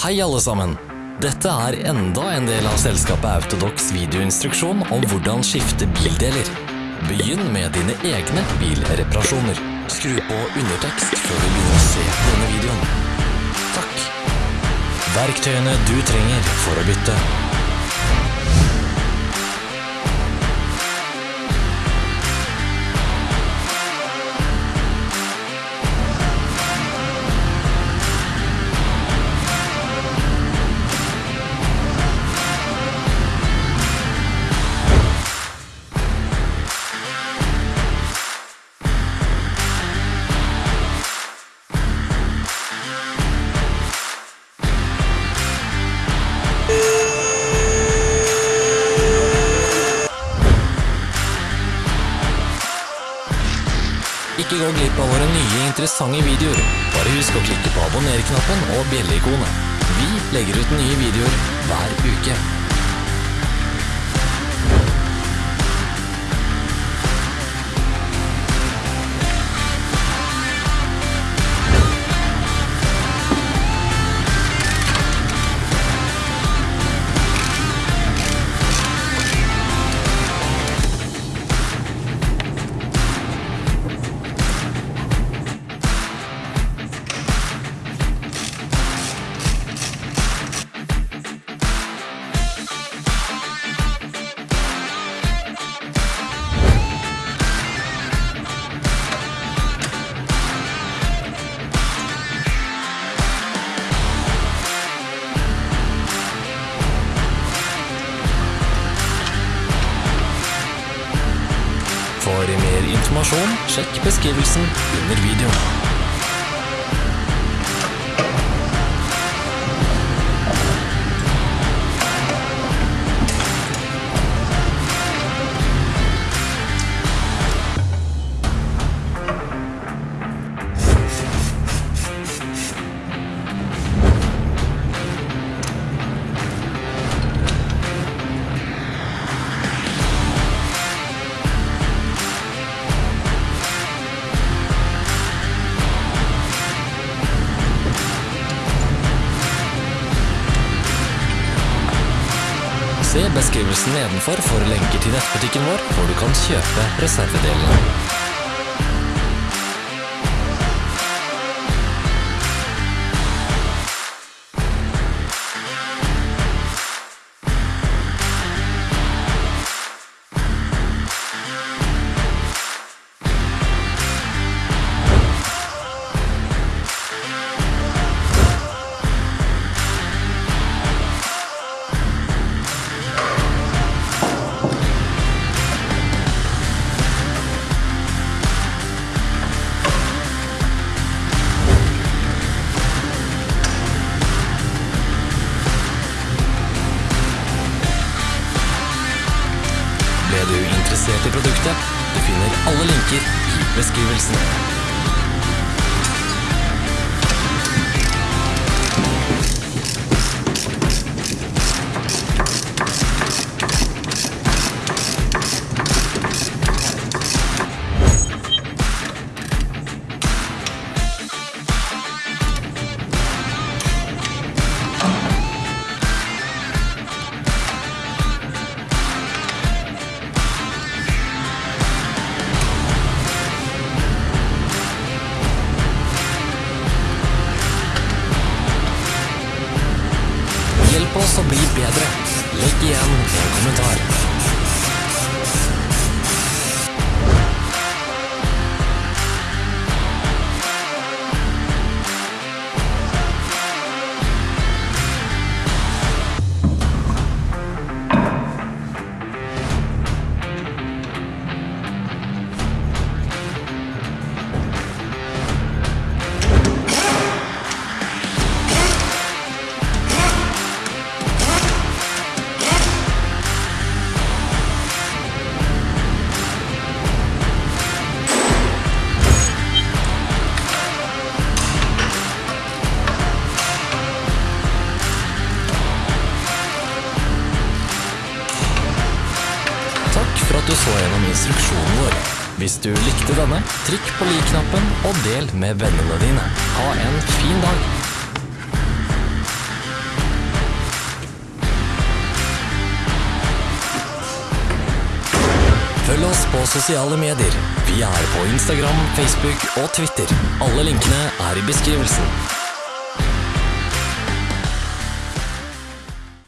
Hei alle sammen! Dette er enda en del av selskapet Autodox videoinstruksjon om hvordan skifte bildeler. Begynn med dine egne bilreparasjoner. Skru på undertekst før du begynner å se denne videoen. Takk. Verktøyene du trenger for å bytte. Ikke gå glipp av våre nye interessante videoer. Bare husk å klikke på abonner-knappen og bjelleikonet. Vi legger ut nye videoer hver uke. Informasjon, sjekk beskrivelsen under videoen. Beskrivelsen nedenfor for lenker til nettbutikken vår, hvor du kan kjøpe reservedelene. Interessert i produktet? Du finner alle linker i beskrivelsen. Hjelp oss å bli bedre. Legg igjen en kommentar. for at du så gjennom instruksjonen vår. Hvis du likte denne, trykk på lik-knappen og del med vennene dine. Ha en fin dag! Følg oss på sosiale medier. Vi er på Instagram, Facebook og Twitter. Alle linkene er i beskrivelsen.